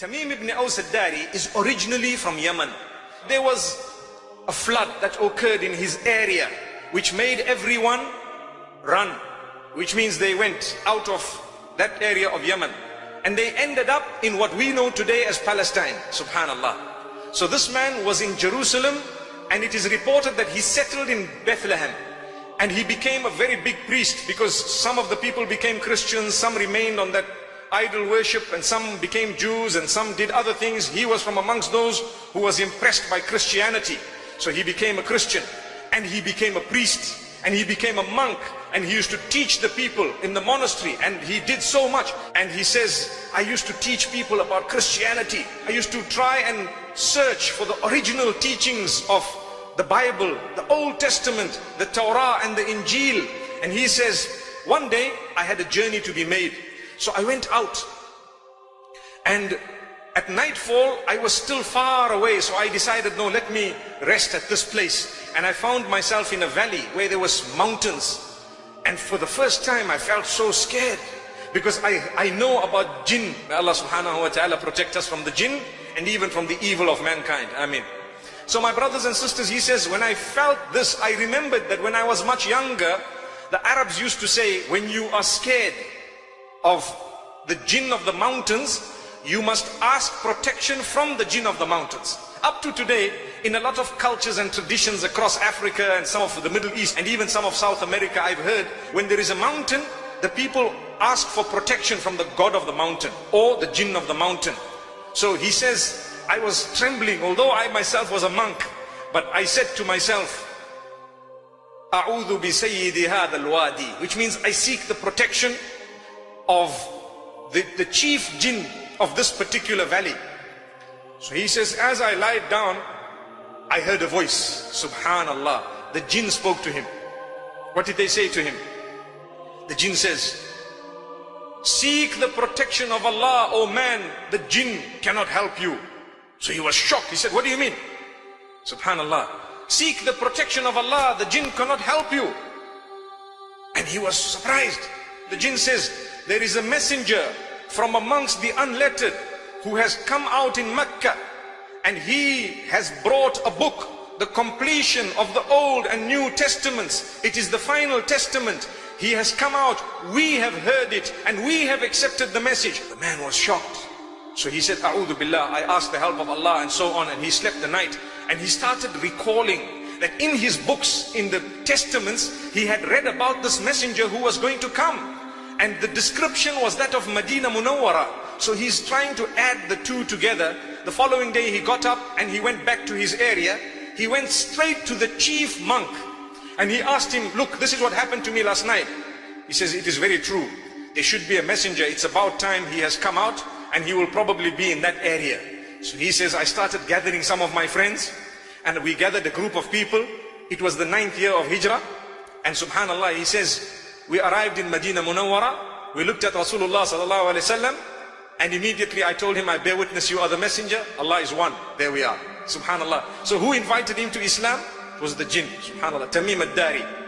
Tamim ibn Aus al-Dari is originally from Yemen. There was a flood that occurred in his area which made everyone run, which means they went out of that area of Yemen and they ended up in what we know today as Palestine, subhanallah. So this man was in Jerusalem and it is reported that he settled in Bethlehem and he became a very big priest because some of the people became Christians, some remained on that idol worship and some became Jews and some did other things. He was from amongst those who was impressed by Christianity. So he became a Christian and he became a priest and he became a monk and he used to teach the people in the monastery and he did so much and he says I used to teach people about Christianity I used to try and search for the original teachings of the Bible the Old Testament the Torah and the Injil and he says one day I had a journey to be made so I went out. And at nightfall I was still far away so I decided no let me rest at this place. And I found myself in a valley where there was mountains. And for the first time I felt so scared because I, I know about jinn. May Allah subhanahu wa ta'ala protect us from the jinn and even from the evil of mankind. I mean so my brothers and sisters he says when I felt this I remembered that when I was much younger the Arabs used to say when you are scared of the jinn of the mountains, you must ask protection from the jinn of the mountains. Up to today, in a lot of cultures and traditions across Africa and some of the Middle East and even some of South America, I've heard when there is a mountain, the people ask for protection from the god of the mountain or the jinn of the mountain. So he says, I was trembling, although I myself was a monk, but I said to myself, أعوذ بسيد هذا الوادي, which means I seek the protection of the, the chief jinn of this particular valley. So he says, as I lied down, I heard a voice, subhanallah. The jinn spoke to him. What did they say to him? The jinn says, seek the protection of Allah, O man, the jinn cannot help you. So he was shocked. He said, what do you mean? Subhanallah. Seek the protection of Allah, the jinn cannot help you. And he was surprised. The jinn says, there is a messenger from amongst the unlettered who has come out in Mecca and he has brought a book the completion of the Old and New Testaments. It is the final testament. He has come out. We have heard it and we have accepted the message. The man was shocked. So he said, A'udhu Billah, I asked the help of Allah and so on. And he slept the night and he started recalling that in his books, in the testaments, he had read about this messenger who was going to come and the description was that of Medina Munawwara. So he's trying to add the two together. The following day he got up and he went back to his area. He went straight to the chief monk and he asked him, look, this is what happened to me last night. He says, it is very true. There should be a messenger. It's about time he has come out and he will probably be in that area. So he says, I started gathering some of my friends and we gathered a group of people. It was the ninth year of Hijrah. And subhanallah, he says, we arrived in Medina Munawwara. We looked at Rasulullah sallallahu alaihi wasallam, and immediately I told him, I bear witness you are the messenger. Allah is one. There we are. Subhanallah. So who invited him to Islam? It was the jinn. Subhanallah. Tamim ad-Dari.